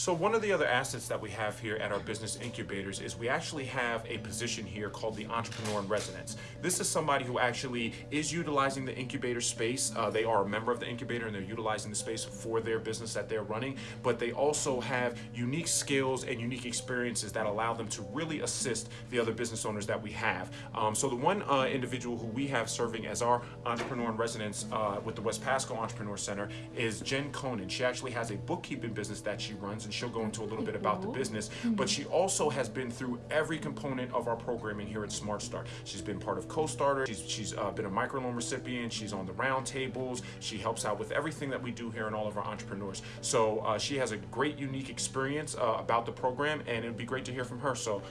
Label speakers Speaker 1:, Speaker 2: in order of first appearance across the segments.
Speaker 1: So one of the other assets that we have here at our business incubators is we actually have a position here called the entrepreneur in residence. This is somebody who actually is utilizing the incubator space. Uh, they are a member of the incubator and they're utilizing the space for their business that they're running, but they also have unique skills and unique experiences that allow them to really assist the other business owners that we have. Um, so the one uh, individual who we have serving as our entrepreneur in residence uh, with the West Pasco Entrepreneur Center is Jen Conan. She actually has a bookkeeping business that she runs and she'll go into a little bit about the business, but she also has been through every component of our programming here at Smart Start. She's been part of Co-Starter, she's, she's uh, been a microloan recipient, she's on the roundtables, she helps out with everything that we do here and all of our entrepreneurs. So uh, she has a great unique experience uh, about the program and it would be great to hear from her. So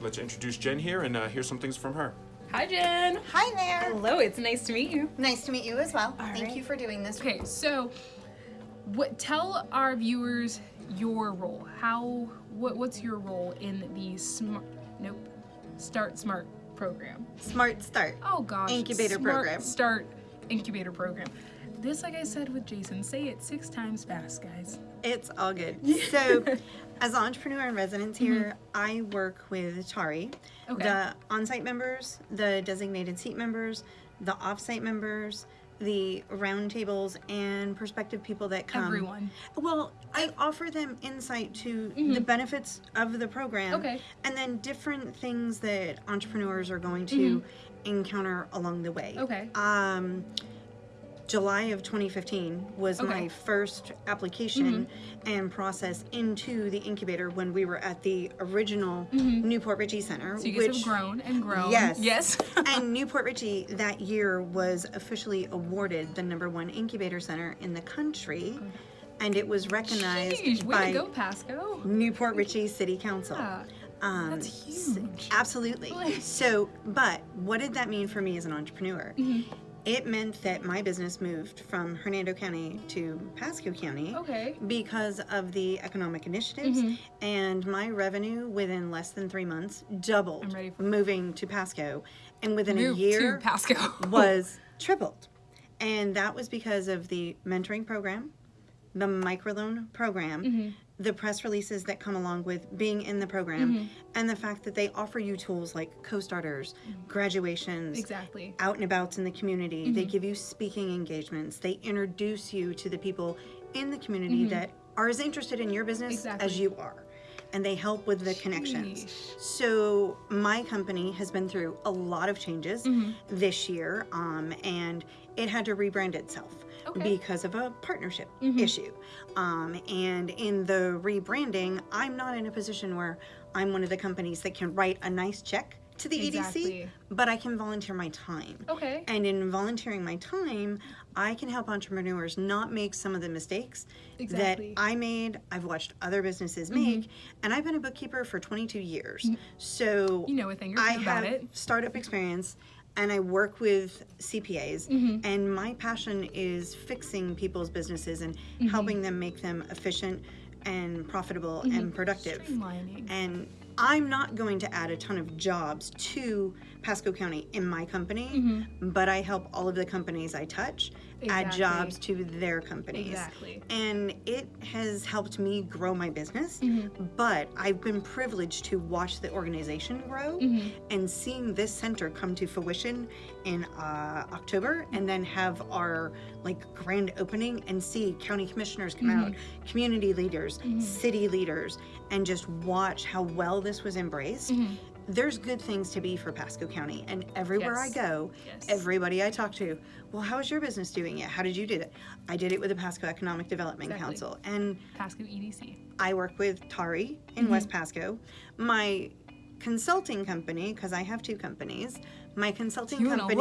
Speaker 1: let's introduce Jen here and uh, hear some things from her.
Speaker 2: Hi, Jen.
Speaker 3: Hi there.
Speaker 2: Hello, it's nice to meet you.
Speaker 3: Nice to meet you as well.
Speaker 2: All
Speaker 3: Thank
Speaker 2: right.
Speaker 3: you for doing this.
Speaker 4: Okay, so what tell our viewers your role. How what what's your role in the smart nope. Start Smart program.
Speaker 3: Smart Start.
Speaker 4: Oh gosh.
Speaker 3: Incubator
Speaker 4: Smart
Speaker 3: program.
Speaker 4: Start incubator program. This like I said with Jason, say it 6 times fast, guys.
Speaker 3: It's all good. So, as an entrepreneur in residence here, mm-hmm. I work with Tari,
Speaker 4: Okay.
Speaker 3: the on-site members, the designated seat members, the off-site members, the roundtables, and prospective people that come.
Speaker 4: Everyone.
Speaker 3: Well, I offer them insight to the benefits of the program,
Speaker 4: Okay.
Speaker 3: and then different things that entrepreneurs are going to encounter along the way.
Speaker 4: Okay.
Speaker 3: Um, July of 2015 was
Speaker 4: Okay.
Speaker 3: my first application and process into the incubator when we were at the original Newport Richey Center.
Speaker 4: So you guys
Speaker 3: which,
Speaker 4: have grown and grown.
Speaker 3: Yes.
Speaker 4: Yes.
Speaker 3: and Newport Richey that year was officially awarded the number one incubator center in the country, and it was recognized
Speaker 4: way
Speaker 3: by
Speaker 4: go, Pasco.
Speaker 3: Newport Richey City Council.
Speaker 4: Yeah.
Speaker 3: Um,
Speaker 4: That's huge.
Speaker 3: Absolutely. So, but what did that mean for me as an entrepreneur?
Speaker 4: Mm-hmm.
Speaker 3: It meant that my business moved from Hernando County to Pasco County
Speaker 4: Okay.
Speaker 3: because of the economic initiatives,
Speaker 4: Mm-hmm.
Speaker 3: and my revenue within less than three months doubled.
Speaker 4: I'm ready for-
Speaker 3: moving to Pasco, and within
Speaker 4: Move
Speaker 3: a year
Speaker 4: to Pasco.
Speaker 3: was tripled, and that was because of the mentoring program, the microloan program,
Speaker 4: Mm-hmm.
Speaker 3: the press releases that come along with being in the program,
Speaker 4: Mm-hmm.
Speaker 3: and the fact that they offer you tools like co-starters, graduations,
Speaker 4: Exactly.
Speaker 3: out and abouts in the community.
Speaker 4: Mm-hmm.
Speaker 3: They give you speaking engagements. They introduce you to the people in the community
Speaker 4: Mm-hmm.
Speaker 3: that are as interested in your business
Speaker 4: Exactly.
Speaker 3: as you are. And they help with the connections. So my company has been through a lot of changes
Speaker 4: Mm-hmm.
Speaker 3: this year, um, and it had to rebrand itself
Speaker 4: Okay. Mm-hmm.
Speaker 3: because of a partnership issue. Um, and in the rebranding, I'm not in a position where I'm one of the companies that can write a nice check to the
Speaker 4: Exactly.
Speaker 3: EDC, but I can volunteer my time.
Speaker 4: Okay.
Speaker 3: And in volunteering my time, I can help entrepreneurs not make some of the mistakes
Speaker 4: Exactly. Mm-hmm.
Speaker 3: that I made, I've watched other businesses make, and I've been a bookkeeper for 22 years. So
Speaker 4: You know a thing or
Speaker 3: I
Speaker 4: two about
Speaker 3: have
Speaker 4: it.
Speaker 3: startup experience and I work with CPAs,
Speaker 4: Mm-hmm.
Speaker 3: and my passion is fixing people's businesses and
Speaker 4: Mm-hmm.
Speaker 3: helping them make them efficient and profitable and productive. And I'm not going to add a ton of jobs to Pasco County in my company, but I help all of the companies I touch add jobs to their companies.
Speaker 4: Exactly.
Speaker 3: And it has helped me grow my business,
Speaker 4: Mm-hmm.
Speaker 3: but I've been privileged to watch the organization grow
Speaker 4: Mm-hmm.
Speaker 3: and seeing this center come to fruition in uh, October and then have our like grand opening and see county commissioners come out,
Speaker 4: Mm-hmm.
Speaker 3: community leaders, city leaders, and just watch how well this was embraced.
Speaker 4: Mm-hmm.
Speaker 3: There's good things to be for Pasco County, and everywhere
Speaker 4: Yes.
Speaker 3: I go,
Speaker 4: Yes.
Speaker 3: everybody I talk to, well, how is your business doing it? How did you do it? I did it with the Pasco Economic Development
Speaker 4: Exactly.
Speaker 3: Council, and
Speaker 4: Pasco EDC.
Speaker 3: I work with Tari
Speaker 4: Mm-hmm.
Speaker 3: in West Pasco. My consulting company, because I have two companies, my consulting
Speaker 4: You
Speaker 3: company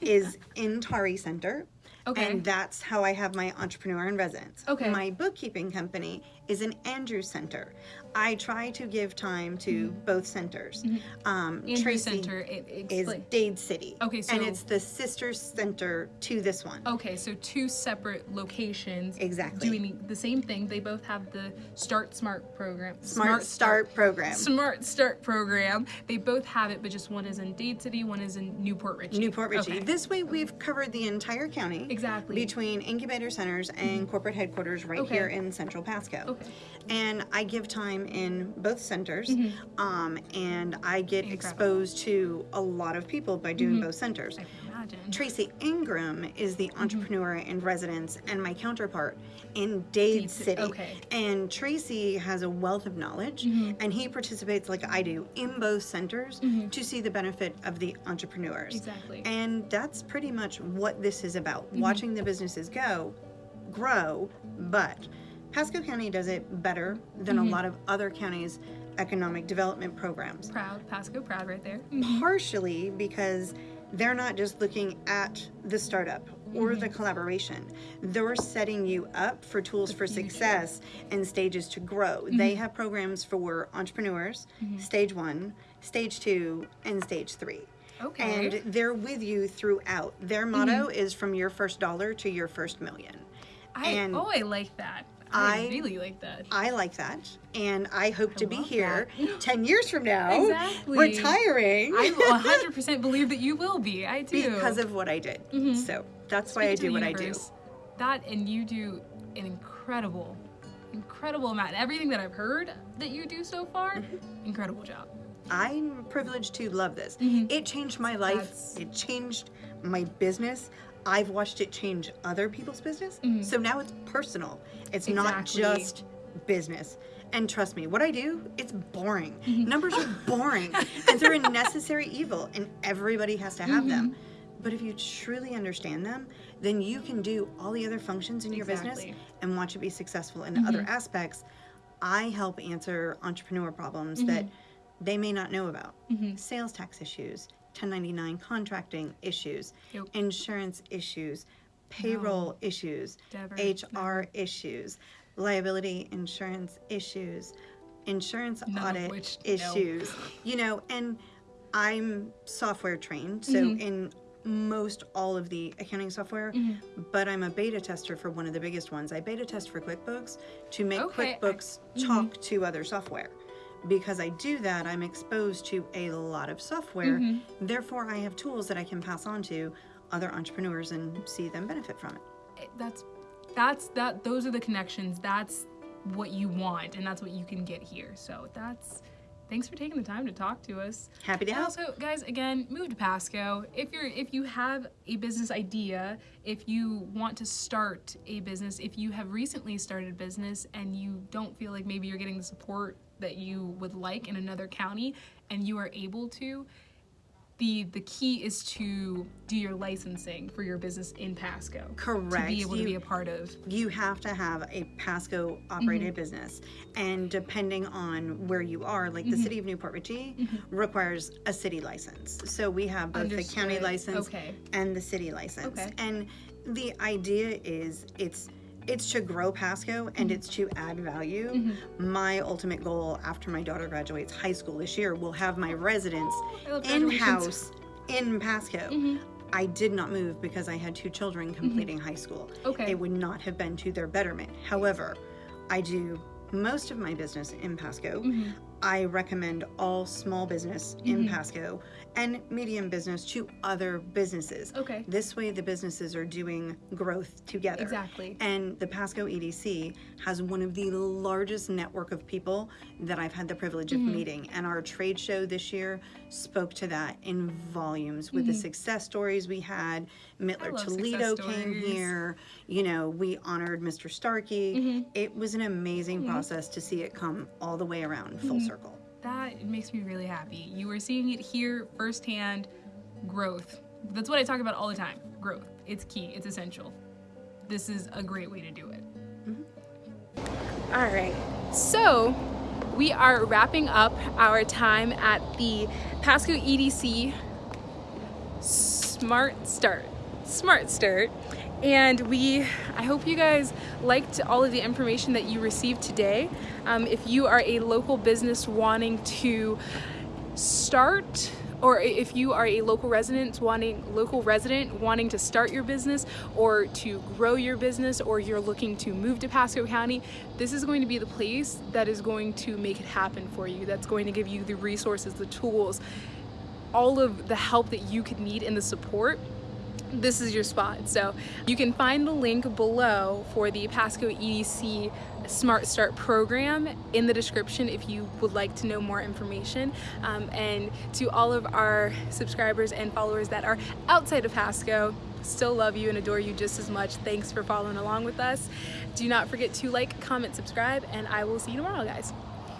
Speaker 3: is in Tari Center.
Speaker 4: Okay.
Speaker 3: And that's how I have my entrepreneur in residence.
Speaker 4: Okay.
Speaker 3: My bookkeeping company is in Andrews Center. I try to give time to both centers. Um,
Speaker 4: Mm-hmm. Andrew
Speaker 3: Tracy
Speaker 4: Center. It's
Speaker 3: is Dade City.
Speaker 4: Okay,
Speaker 3: and it's the sister center to this one.
Speaker 4: okay, so two separate locations.
Speaker 3: Exactly.
Speaker 4: Doing the same thing. They both have the Start Smart program.
Speaker 3: Smart, Start program.
Speaker 4: Smart Start program. They both have it, but just one is in Dade City, one is in Newport Richey.
Speaker 3: Newport Richey.
Speaker 4: Okay.
Speaker 3: This way, we've covered the entire county.
Speaker 4: Exactly.
Speaker 3: between incubator centers and corporate headquarters right
Speaker 4: Okay.
Speaker 3: here in Central Pasco.
Speaker 4: Okay.
Speaker 3: And I give time in both centers, um, and I get
Speaker 4: Mm-hmm. Incredible. Mm-hmm.
Speaker 3: exposed to a lot of people by doing both centers.
Speaker 4: I can imagine.
Speaker 3: Tracy Ingram is the
Speaker 4: Mm-hmm.
Speaker 3: entrepreneur in residence and my counterpart in Dade
Speaker 4: Ci-
Speaker 3: City.
Speaker 4: okay.
Speaker 3: And Tracy has a wealth of knowledge
Speaker 4: Mm-hmm.
Speaker 3: and he participates like I do in both centers to see the benefit of the entrepreneurs.
Speaker 4: Exactly.
Speaker 3: And that's pretty much what this is about
Speaker 4: Mm-hmm.
Speaker 3: watching the businesses go, grow, but Pasco County does it better than
Speaker 4: Mm-hmm.
Speaker 3: a lot of other counties' economic development programs
Speaker 4: proud, Pasco, proud right there.
Speaker 3: partially because they're not just looking at the startup or the
Speaker 4: Mm-hmm.
Speaker 3: collaboration. They're setting you up for tools for.
Speaker 4: Mm-hmm.
Speaker 3: success and stages to grow. They have programs for entrepreneurs, stage one, stage two, and stage three.
Speaker 4: Okay.
Speaker 3: And they're with you throughout. Their motto is from your first dollar to your first million.
Speaker 4: I,
Speaker 3: and
Speaker 4: oh, I like that. I,
Speaker 3: I-
Speaker 4: really like that.
Speaker 3: I like that, and I hope to be here 10 years from now,
Speaker 4: Exactly.
Speaker 3: retiring.
Speaker 4: I 100% believe that you will be. I do.
Speaker 3: because of what I did. So that's why I do what I do.
Speaker 4: That and you do an incredible, incredible amount. Everything that I've heard that you do so far,
Speaker 3: Mm-hmm.
Speaker 4: incredible job.
Speaker 3: I'm privileged to love this. It changed my life.
Speaker 4: That's-
Speaker 3: It changed my business. I've watched it change other people's business. So now it's personal. It's not just business. And trust me, what I do, it's boring.
Speaker 4: Mm-hmm.
Speaker 3: Numbers are boring. and they're a necessary evil, and everybody has to have them.
Speaker 4: Mm-hmm.
Speaker 3: But if you truly understand them, then you can do all the other functions in your business and watch it be successful in
Speaker 4: Mm-hmm.
Speaker 3: other aspects. I help answer entrepreneur problems
Speaker 4: Mm-hmm.
Speaker 3: that they may not know about. Sales tax issues, 1099 contracting issues,
Speaker 4: Yep.
Speaker 3: insurance issues, payroll issues,
Speaker 4: Never,
Speaker 3: HR issues, liability insurance issues, insurance
Speaker 4: None
Speaker 3: audit
Speaker 4: which- no.
Speaker 3: issues. You know, and I'm software trained, so
Speaker 4: Mm-hmm.
Speaker 3: in most all of the accounting software,
Speaker 4: Mm-hmm.
Speaker 3: but I'm a beta tester for one of the biggest ones. I beta test for QuickBooks to make
Speaker 4: Okay, I-
Speaker 3: QuickBooks
Speaker 4: mm-hmm.
Speaker 3: talk to other software. Because I do that, I'm exposed to a lot of software.
Speaker 4: Mm-hmm.
Speaker 3: Therefore, I have tools that I can pass on to other entrepreneurs and see them benefit from it.
Speaker 4: It- That's, that's, that, those are the connections. That's what you want, and that's what you can get here. So that's, thanks for taking the time to talk to us.
Speaker 3: Happy to help.
Speaker 4: also, guys, again, move to Pasco. If you're if you have a business idea, if you want to start a business, if you have recently started a business and you don't feel like maybe you're getting the support that you would like in another county and you are able to, the the key is to do your licensing for your business in Pasco.
Speaker 3: Correct.
Speaker 4: To be able to
Speaker 3: You-
Speaker 4: be a part of.
Speaker 3: you have to have a Pasco operated
Speaker 4: Mm-hmm.
Speaker 3: business. And depending on where you are, like
Speaker 4: Mm-hmm.
Speaker 3: the city of Newport Richey requires a city license. So we have both the county license
Speaker 4: Okay.
Speaker 3: and the city license.
Speaker 4: Okay.
Speaker 3: And the idea is it's it's to grow Pasco and
Speaker 4: Mm-hmm.
Speaker 3: it's to add value. My ultimate goal after my daughter graduates high school this year will have my residence in house in Pasco.
Speaker 4: Mm-hmm.
Speaker 3: I did not move because I had two children completing high school.
Speaker 4: Okay.
Speaker 3: It would not have been to their betterment. However, I do most of my business in Pasco.
Speaker 4: Mm-hmm.
Speaker 3: I recommend all small business in Pasco and medium business to other businesses.
Speaker 4: Okay.
Speaker 3: This way, the businesses are doing growth together.
Speaker 4: Exactly.
Speaker 3: And the Pasco EDC has one of the largest network of people that I've had the privilege
Speaker 4: Mm-hmm.
Speaker 3: of meeting. And our trade show this year spoke to that in volumes with the success stories we had. Mettler
Speaker 4: Mm-hmm.
Speaker 3: Toledo came here. You know, we honored Mr. Starkey.
Speaker 4: Mm-hmm.
Speaker 3: It was an amazing process to see it come all the way around full
Speaker 4: Mm-hmm.
Speaker 3: circle.
Speaker 4: That makes me really happy. You are seeing it here firsthand growth. That's what I talk about all the time growth. It's key, it's essential. This is a great way to do it. All right. So, we are wrapping up our time at the Pasco EDC Smart Start. Smart Start. And we, I hope you guys liked all of the information that you received today. Um, if you are a local business wanting to start or if you are a local resident wanting local resident wanting to start your business or to grow your business or you're looking to move to Pasco County, this is going to be the place that is going to make it happen for you. That's going to give you the resources, the tools, all of the help that you could need and the support this is your spot. So you can find the link below for the Pasco EDC Smart Start program in the description if you would like to know more information. Um, and to all of our subscribers and followers that are outside of Pasco, still love you and adore you just as much. Thanks for following along with us. Do not forget to like, comment, subscribe, and I will see you tomorrow, guys.